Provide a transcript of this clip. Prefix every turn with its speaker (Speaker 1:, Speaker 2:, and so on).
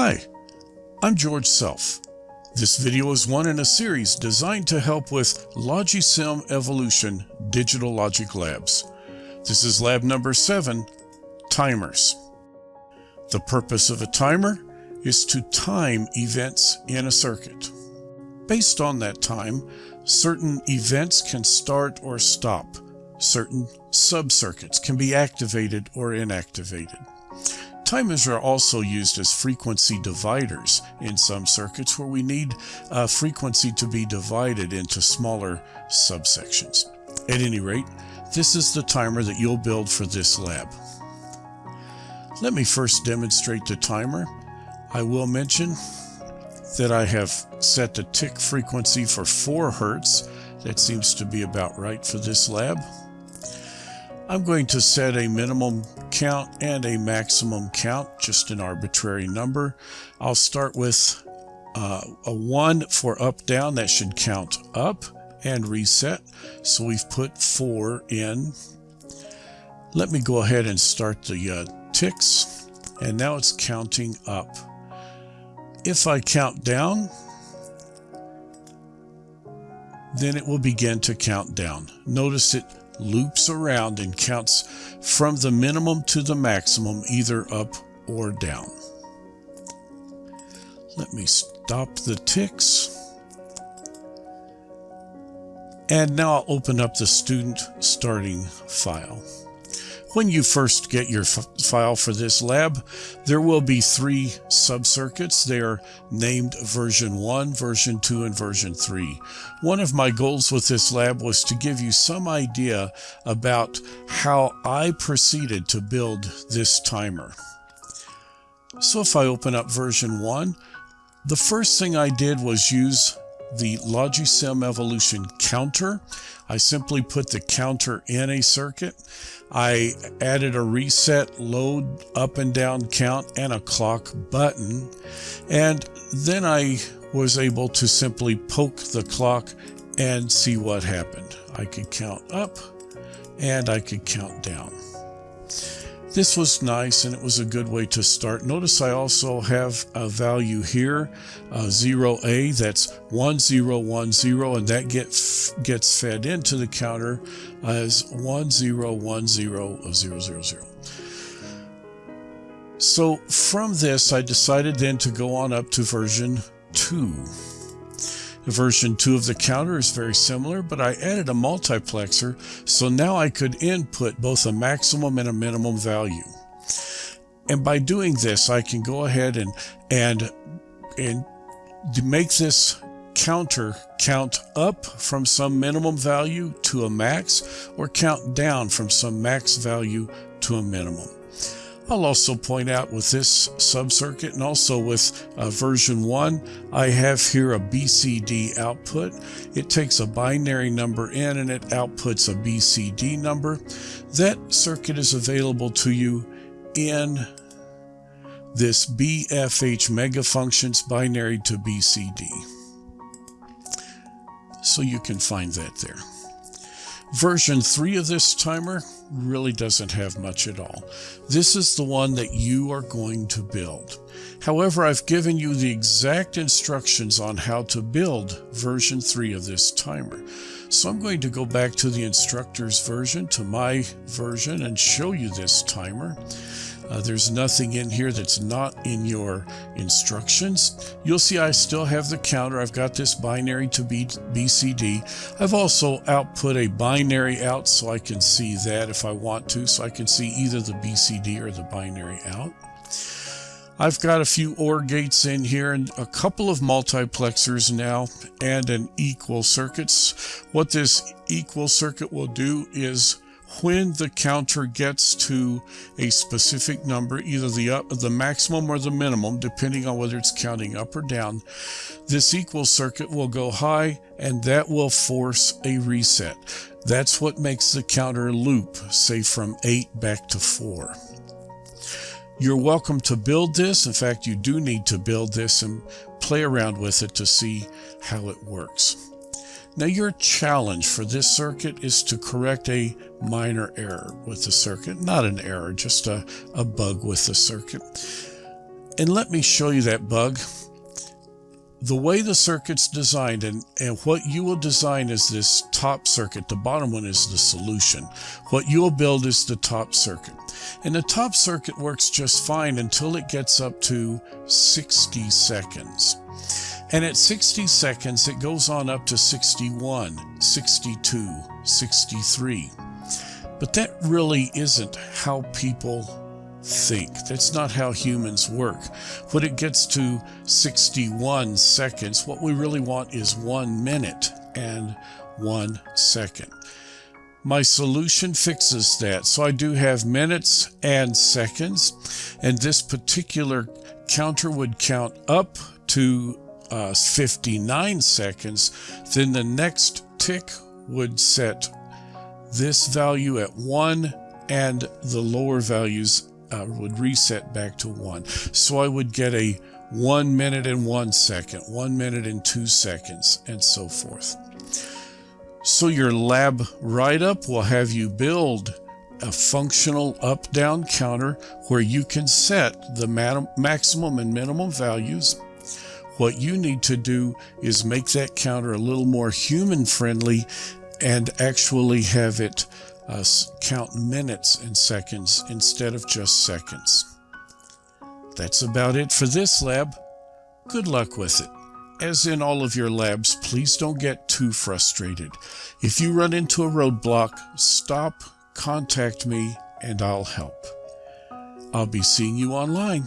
Speaker 1: Hi, I'm George Self. This video is one in a series designed to help with Logisim Evolution Digital Logic Labs. This is lab number 7, Timers. The purpose of a timer is to time events in a circuit. Based on that time, certain events can start or stop. Certain subcircuits can be activated or inactivated. Timers are also used as frequency dividers in some circuits where we need a frequency to be divided into smaller subsections. At any rate, this is the timer that you'll build for this lab. Let me first demonstrate the timer. I will mention that I have set the tick frequency for 4 Hertz. That seems to be about right for this lab. I'm going to set a minimum count and a maximum count, just an arbitrary number. I'll start with uh, a 1 for up down, that should count up and reset. So we've put 4 in. Let me go ahead and start the uh, ticks, and now it's counting up. If I count down, then it will begin to count down. Notice it loops around and counts from the minimum to the maximum, either up or down. Let me stop the ticks. And now I'll open up the student starting file. When you first get your file for this lab, there will be three subcircuits. They are named version 1, version 2, and version 3. One of my goals with this lab was to give you some idea about how I proceeded to build this timer. So if I open up version 1, the first thing I did was use the Logisim Evolution counter. I simply put the counter in a circuit. I added a reset load up and down count and a clock button. And then I was able to simply poke the clock and see what happened. I could count up and I could count down. This was nice and it was a good way to start. Notice I also have a value here, uh, 0A, that's 1010, and that get, gets fed into the counter as 101000. So from this, I decided then to go on up to version 2. Version 2 of the counter is very similar, but I added a multiplexer, so now I could input both a maximum and a minimum value. And by doing this, I can go ahead and, and, and make this counter count up from some minimum value to a max or count down from some max value to a minimum. I'll also point out with this subcircuit and also with uh, version 1, I have here a BCD output. It takes a binary number in and it outputs a BCD number. That circuit is available to you in this BFH mega functions binary to BCD. So you can find that there. Version 3 of this timer really doesn't have much at all. This is the one that you are going to build. However, I've given you the exact instructions on how to build version 3 of this timer. So I'm going to go back to the instructor's version, to my version, and show you this timer. Uh, there's nothing in here that's not in your instructions. You'll see I still have the counter. I've got this binary to B BCD. I've also output a binary out so I can see that if I want to, so I can see either the BCD or the binary out. I've got a few OR gates in here and a couple of multiplexers now and an equal circuits. What this equal circuit will do is when the counter gets to a specific number, either the up, the maximum or the minimum, depending on whether it's counting up or down, this equal circuit will go high and that will force a reset. That's what makes the counter loop, say from 8 back to 4. You're welcome to build this. In fact, you do need to build this and play around with it to see how it works. Now your challenge for this circuit is to correct a minor error with the circuit. Not an error, just a, a bug with the circuit. And let me show you that bug. The way the circuit's designed and, and what you will design is this top circuit. The bottom one is the solution. What you'll build is the top circuit. And the top circuit works just fine until it gets up to 60 seconds. And at 60 seconds, it goes on up to 61, 62, 63. But that really isn't how people think. That's not how humans work. When it gets to 61 seconds, what we really want is one minute and one second. My solution fixes that. So I do have minutes and seconds, and this particular counter would count up to uh, 59 seconds. Then the next tick would set this value at 1 and the lower values uh, would reset back to 1. So I would get a 1 minute and 1 second, 1 minute and 2 seconds, and so forth. So your lab write-up will have you build a functional up-down counter where you can set the maximum and minimum values. What you need to do is make that counter a little more human friendly and actually have it uh, count minutes and seconds instead of just seconds. That's about it for this lab. Good luck with it. As in all of your labs, please don't get too frustrated. If you run into a roadblock, stop, contact me, and I'll help. I'll be seeing you online.